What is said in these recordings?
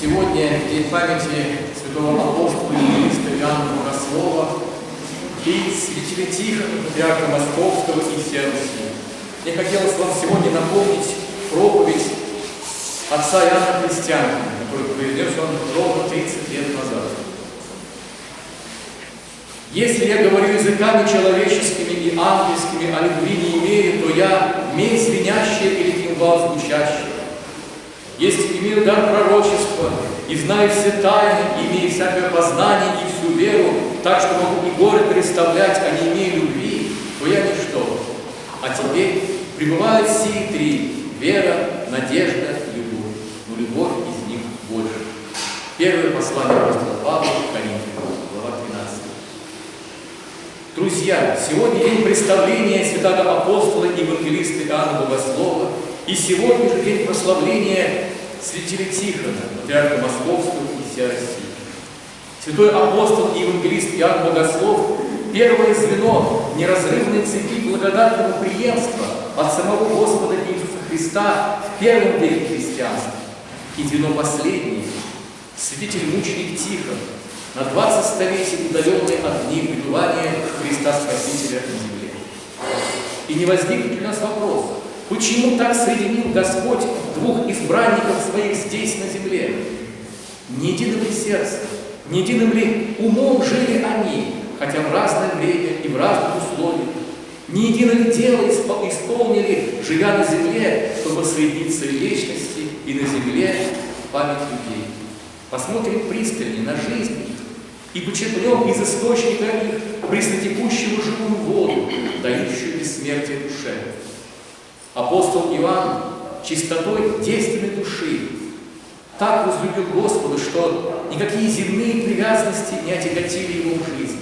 Сегодня день памяти святого апостола и министра Иоанна Богослова и святителя Тихона, патриарха Московского и всей. Мне хотелось вам сегодня напомнить проповедь отца Иоанна Христианина, который произнес он ровно 30 лет назад. Если я говорю языками человеческими и ангельскими, а любви не имею, то я медь звенящая или кимвал звучащий. Если имею дар пророчества и знаю все тайны, имею всякое познание и всю веру, так что могу и горы представлять, а не имею любви, то я ничто. А теперь пребывают сии три – вера, надежда, любовь. Но любовь из них больше. Первое послание апостола Павла Коринфянам, глава 13. Друзья, сегодня день представления святого апостола и евангелиста Иоанна Богослова, и сегодня же день прославления святителя Тихона, патриарха Московского и всей России. Святой апостол и евангелист Иоанн Богослов – первое звено неразрывной цепи благодатного преемства от самого Господа Иисуса Христа в первом веке христианства. И звено последнее – святитель-мученик Тихон, на 20 столетий удаленный от дней пребывания Христа Спасителя на земле. И не возникнет у нас вопрос, почему так соединил Господь двух избранников своих здесь, на земле? Не единым ли сердцем, не единым ли умом жили они, хотя в разное время и в разных условиях? Не единое дело исполнили, живя на земле, чтобы соединиться в вечности и на земле память людей? Посмотрим пристальнее на жизнь их и почерпнем из источника их преснотекущего Апостол Иоанн чистотой действенной души так возлюбил Господа, что никакие земные привязанности не отяготили его жизни.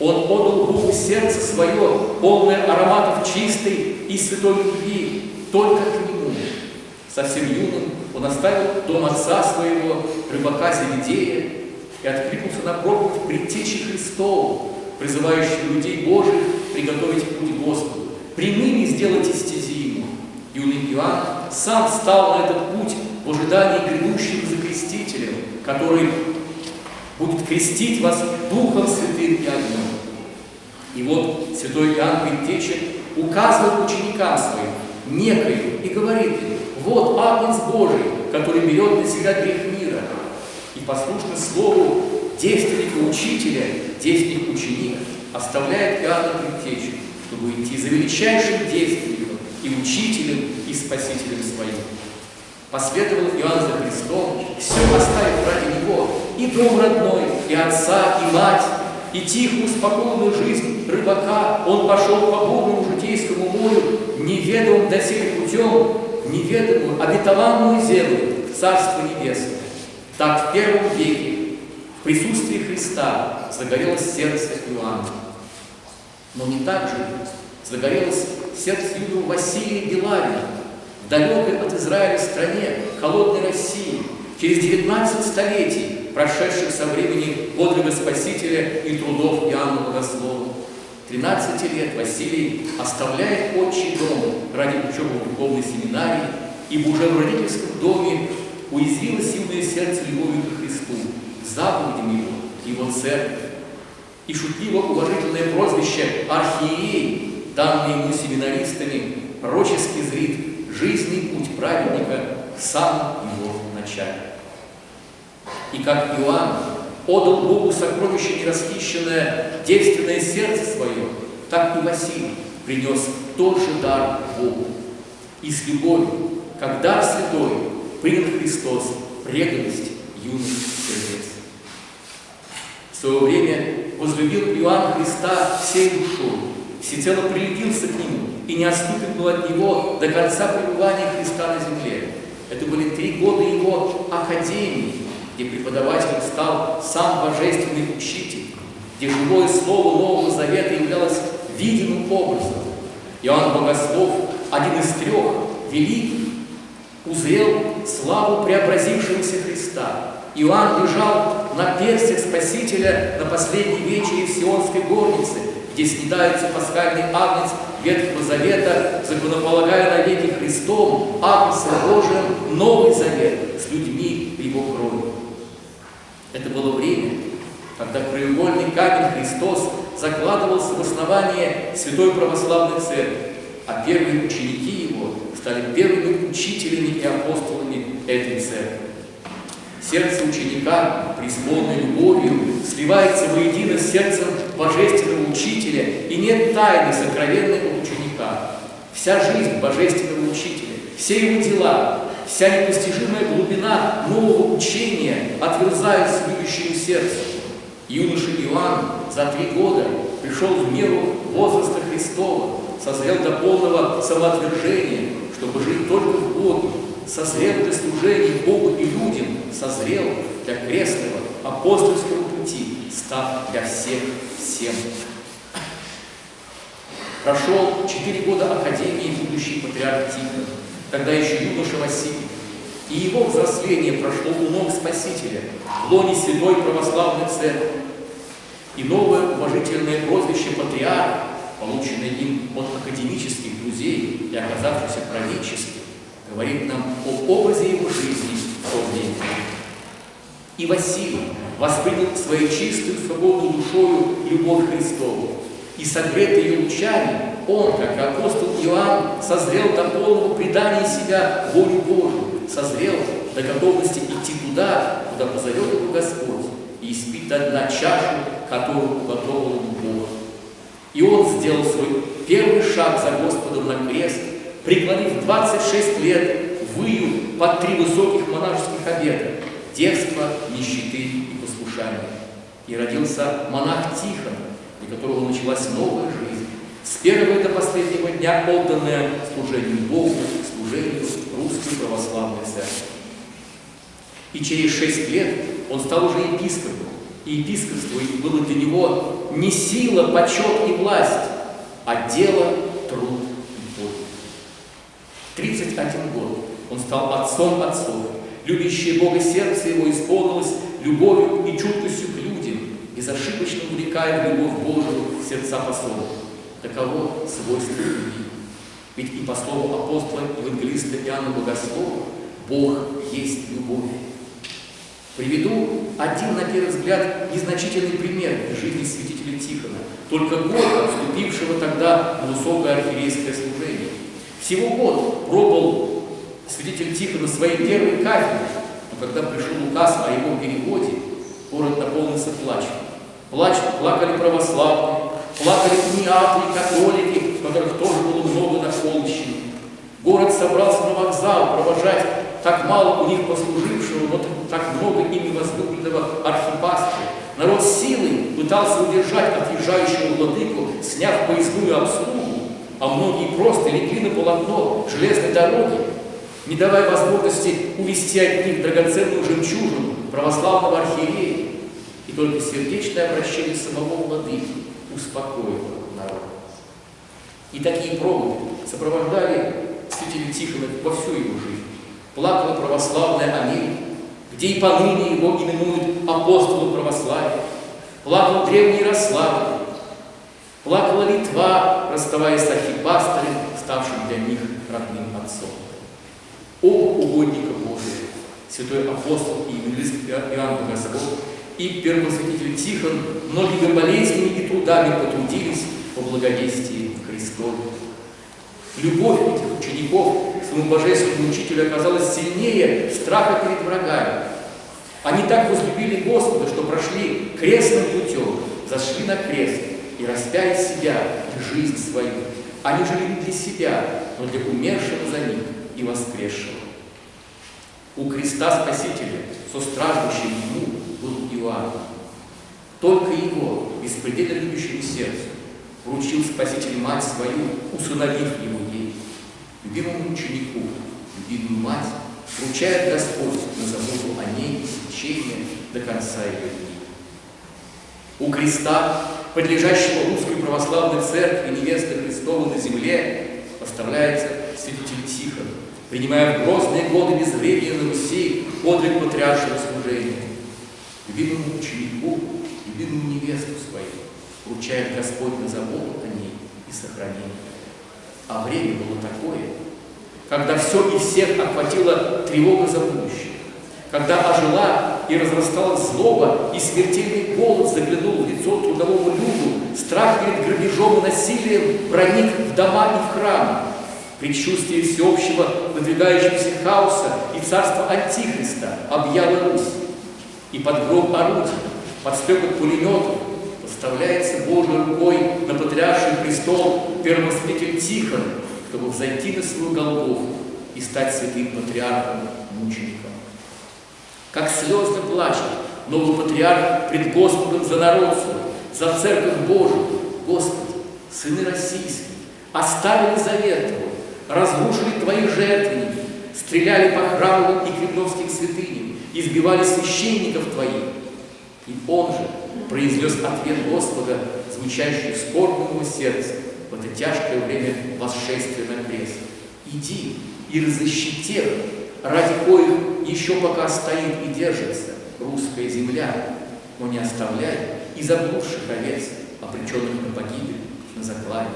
Он отдал Богу сердце свое, полное ароматов чистой и святой любви, только к Нему. Совсем юным он оставил дом отца своего, рыбака Зеведея, и откликнулся на проповедь предтечи Христову, призывающую людей Божьих приготовить путь Господу. Прямыми сделайте стези Ему. Юный Иоанн сам стал на этот путь в ожидании грядущего за крестителем, который будет крестить вас Духом Святым и огнем. И вот святой Иоанн Предтеча указывает ученикам своим некою и говорит им, вот Агнец Божий, который берет на себя грех мира. И послушно слову действенника учителя, действенник ученик, оставляет Иоанна Предтечу, чтобы идти за величайшим действенником и учителем, и спасителем своим. Последовал Иоанн за Христом, все оставив ради Него, и дом родной, и отца, и мать, и тихую, спокойную жизнь рыбака. Он пошел по бурному житейскому морю, неведомым доселе путем, неведомую, обетованную землю, Царство Небесное. Так в первом веке в присутствии Христа загорелось сердце Иоанна. Но не так же загорелось сердце юного Василия Белавина, в далекой от Израиля стране, холодной России, через 19 столетий, прошедших со времени подвига Спасителя и трудов Иоанна Богослова. 13 лет Василий оставляет отчий дом ради учебы в духовной семинарии, ибо уже в родительском доме уязвилось юное сердце любовью к Христу, заповедям Его, Его церковь. И шутливо-уважительное прозвище «Архиерей», данное ему семинаристами, пророчески зрит жизненный путь праведника в самом его начале. И как Иоанн отдал Богу сокровище нерасхищенное, девственное сердце свое, так и Василий принес тот же дар Богу. И с любовью, как дар святой, принял Христос преданность юных сердец. В свое время возлюбил Иоанн Христа всей душой, всецело прилепился к Нему и не отступит был от Него до конца пребывания Христа на земле. Это были три года Его академии, где преподавателем стал сам Божественный Учитель, где живое Слово Нового Завета являлось видимым образом. Иоанн Богослов, один из трех, великий, узрел славу преобразившегося Христа. Иоанн лежал на перстях Спасителя на последней вечере в Сионской горнице, где снедается пасхальный агнец Ветхого Завета, законополагая навеки Христом, Агнцем Божиим, Новый Завет с людьми Его крови. Это было время, когда краеугольный камень Христос закладывался в основание Святой Православной Церкви, а первые ученики Его стали первыми учителями и апостолами этой церкви. Сердце ученика, преисполненное любовью, сливается воедино с сердцем Божественного Учителя, и нет тайны сокровенной у ученика. Вся жизнь Божественного Учителя, все его дела, вся непостижимая глубина нового учения отверзается любящему сердцу. Юноша Иоанн за три года пришел в меру возраста Христова, созрел до полного самоотвержения, чтобы жить только в Боге, созрел для служения Богу и людям, созрел для крестного апостольского пути, став для всех всем. Прошел четыре года Академии будущий патриарх Тихон, тогда еще юноша Василий, и его взросление прошло у ног Спасителя, в лоне Святой Православной Церкви. И новое уважительное прозвище «Патриарх», полученное им от академических друзей и оказавшееся правительством, говорит нам об образе его жизни в то время. И Василий воспринял своей чистую, свободную душою любовь Христову, и согретый ее лучами, он, как апостол Иоанн, созрел до полного предания себя волю Божию, созрел до готовности идти туда, куда позовет его Господь, и испить до дна чашу, которую уготовил ему Бог. И он сделал свой первый шаг за Господом на крест, преклонив 26 лет выю под три высоких монашеских обета – детство, нищеты и послушания. И родился монах Тихон, для которого началась новая жизнь, с первого до последнего дня отданная служению Богу, служению Русской Православной Церкви. И через шесть лет он стал уже епископом, и епископство было для него не сила, почет и власть, а дело, труд и боль. 31 год он стал отцом отцов. Любящее Бога сердце его исполнилось любовью и чуткостью к безошибочно увлекая в любовь Божию сердца послов. Таково свойство любви. Ведь и по слову апостола евангелиста Иоанна Богослова Бог есть любовь. Приведу один, на первый взгляд, незначительный пример из жизни святителя Тихона, только год вступившего тогда в высокое архиерейское служение. Всего год пробовал святитель Тихон на своей первой кафедре, но когда пришел указ о его переводе, город наполнился плачем. Плач, плакали православные, плакали неаплы, католики, которых тоже было много на Холмщине. Город собрался на вокзал провожать так мало у них послужившего, но так много ими возлюбленного архипастыря. Народ силой пытался удержать отъезжающего владыку, сняв поездную обслугу, а многие просто легли на полотно железной дороги, не давая возможности увести от них драгоценную жемчужину православного архиерея. Только сердечное обращение самого владыки успокоило народ. И такие проводы сопровождали святителя Тихона во всю его жизнь. Плакала православная Америка, где и поныне его именуют апостолом православия. Плакал древний Ярославль, плакала Литва, расставаясь с архипастырем, ставшим для них родным отцом. Оба угодника Божия, святой апостол и евангелист Иоанн Богослов, и первосвятитель Тихон многими болезнями и трудами потрудились по благовестии Христову. Любовь этих учеников к своему божественному учителю оказалась сильнее страха перед врагами. Они так возлюбили Господа, что прошли крестным путем, зашли на крест и распяли себя и жизнь свою. Они жили не для себя, но для умершего за них и воскресшего. У креста Спасителя, со страждущим ему, был Иоанн. Только его, беспредельно любящему сердцу, вручил Спаситель мать свою, усыновив его ей. Любимому ученику, любимую мать, вручает Господь на заботу о ней и сечение до конца ее дней. У креста, подлежащего русской православной церкви невесты Христова на земле, поставляется святитель Тихон, принимая в грозные годы безвремения на Руси подвиг патриаршего служения. Любимому ученику, любимому невесту свою, вручает Господь на заботу о ней и сохранение. А время было такое, когда все и всех охватила тревога за будущее, когда ожила и разрасталась злоба, и смертельный голод заглянул в лицо трудовому люду, страх перед грабежом и насилием проник в дома и в храмы, предчувствие всеобщего надвигающегося хаоса и царства Антихриста объяло Русь, и под гром орудий, под стекот пулеметов поставляется Божьей рукой на патриарший престол первосвятитель Тихон, чтобы взойти на свою Голгофу и стать святым патриархом-мучеником. Как слезно плачет новый патриарх пред Господом за народ свой, за церковь Божию. Господи, сыны российские, оставили завет Твой, разрушили Твои жертвенники, стреляли по храмовым и кремлевским святыням, избивали священников Твоих. И Он же произнес ответ Господа, звучащий в скорбном сердце в это тяжкое время восшествия на крест. Иди и разыщи тех, ради коих еще пока стоит и держится русская земля, но не оставляй и заблудших овец, обреченных на погибель, на заклание,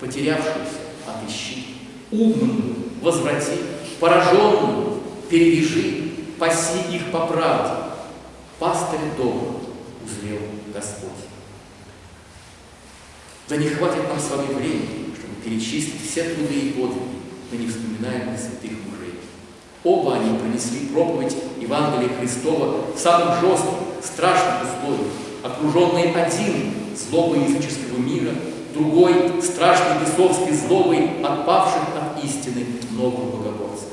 потерявшихся, отыщи, умную возврати, пораженную перевяжи, паси их по правде. Пастырь дома узрел Господь. Да не хватит нам с вами времени, чтобы перечислить все труды и подвиги, но не вспоминаемых святых мужей. Оба они принесли проповедь Евангелия Христова в самых жестких, страшных условиях, окруженные один злобой языческого мира, другой страшной бесовской злобой отпавших от истины новых богоборцев.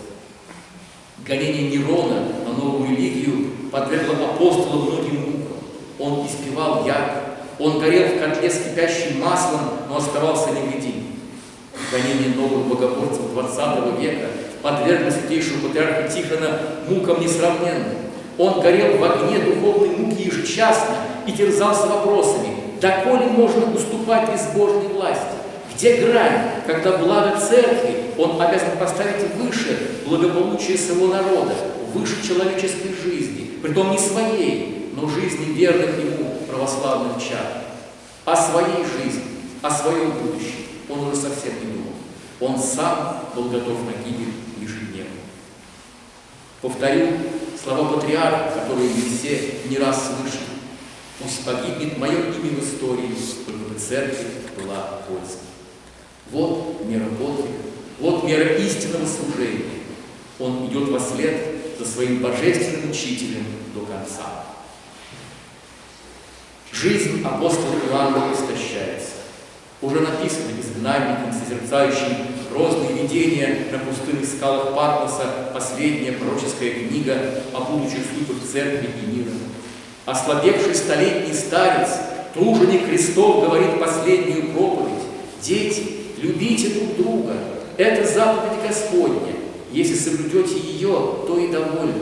Гонение Нерона на новую религию подвергло апостола многим мукам. Он испевал яд, он горел в котле с кипящим маслом, но оставался невредим. Гонение новых богоборцев XX века подвергло святейшего патриарха Тихона мукам несравненным. Он горел в огне духовной муки ежечасно и терзался вопросами, доколе можно уступать безбожной власти? Где грань, когда благо церкви он обязан поставить выше благополучия своего народа, выше человеческой жизни, притом не своей, но жизни верных ему православных чад. О своей жизни, о своем будущем он уже совсем не думал. Он сам был готов на гибель ежедневно. Повторю слова патриарха, которые мы все не раз слышали. Пусть погибнет мое имя в истории, чтобы церкви была польза. Вот мера подвига, вот мера истинного служения. Он идет во след за своим божественным учителем до конца. Жизнь апостола Иоанна истощается. Уже написано изгнанником, созерцающим грозные видения на пустынных скалах Патмоса, последняя пророческая книга о будущих судьбах церкви и мира. Ослабевший столетний старец, труженик Христов, говорит последнюю проповедь. Дети, любите друг друга. Это заповедь Господня. Если соблюдете ее, то и довольны.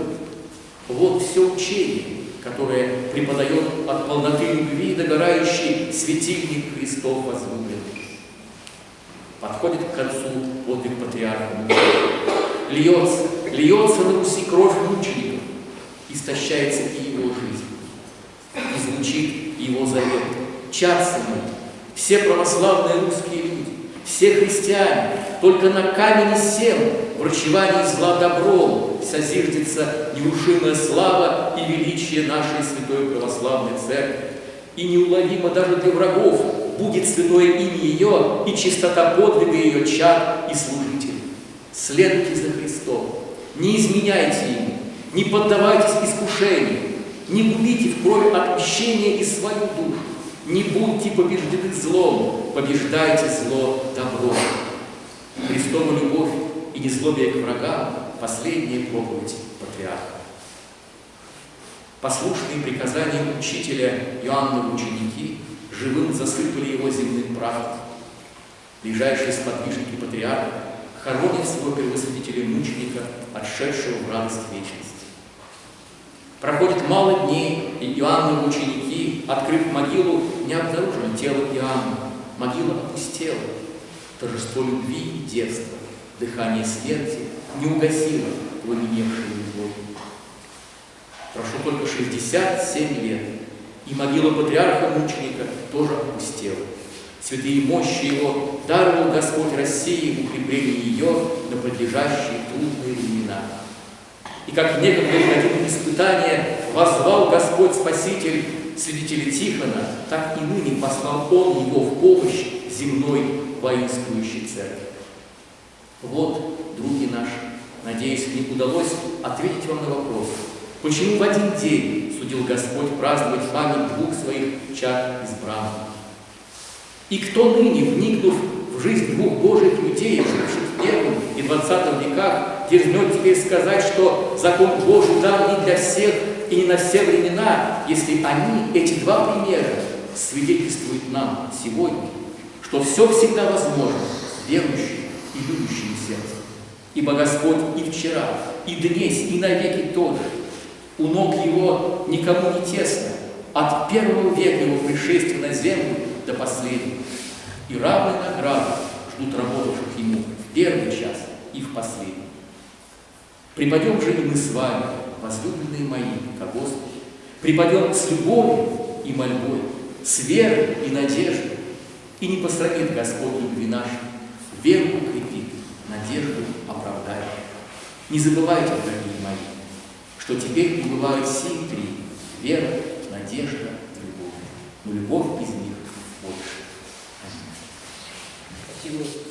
Вот все учение, которое преподает от полноты любви догорающий светильник Христов возлюбленных. Подходит к концу подвиг патриарха. Льется, льется на Руси кровь мучеников, истощается и его жизнь. И звучит его завет. Мои, все православные русские все христиане, только на камне сем врачевании зла добром созиждется нерушимая слава и величие нашей святой православной церкви. И неуловимо даже для врагов будет святое имя ее и чистота подвига ее чад и служителей. Следуйте за Христом, не изменяйте Ему, не поддавайтесь искушению, не губите в крови отмщения и свою душу, не будьте побеждены злом, побеждайте зло добром. Христова любовь и незлобие к врагам – последняя проповедь патриарха. Послушные приказания учителя Иоанна ученики живым засыпали его земным прахом. Ближайшие сподвижники патриарха хоронят своего первосвятителя-мученика, отшедшего в радость вечности. Проходит мало дней, и Иоанновы ученики, открыв могилу, не обнаружили тело Иоанна. Могила опустела. Торжество любви и детства, дыхание смерти не угасило пламеневшую любовь. Прошло только 67 лет, И могила патриарха-мученика тоже опустела. Святые мощи его даровал Господь России укрепление ее на подлежащие трудные времена. И как некогда в испытания возвал Господь Спаситель свидетеля Тихона, так и ныне послал Он его в помощь земной воинствующей церкви. Вот, други наши, надеюсь, мне удалось ответить вам на вопрос, почему в один день судил Господь праздновать память двух своих чад избранных. И кто ныне, вникнув в жизнь двух Божьих людей, живших в первом и двадцатом веках, дерзнет теперь сказать, что закон Божий дан не для всех и не на все времена, если они, эти два примера, свидетельствуют нам сегодня, что все всегда возможно верующим и любящим сердцем. Ибо Господь и вчера, и днесь, и навеки тот же. У ног Его никому не тесно, от первого века Его пришествия на землю до последнего. И равные награды ждут работавших Ему в первый час и в последний. Припадем же и мы с вами, возлюбленные мои, ко Господу, припадем с любовью и мольбой, с верой и надеждой, и не посрамит Господь любви нашей, веру укрепит, надежду оправдает. Не забывайте, дорогие мои, что теперь пребывают сии три – вера, надежда, любовь. Но любовь из них больше. Спасибо.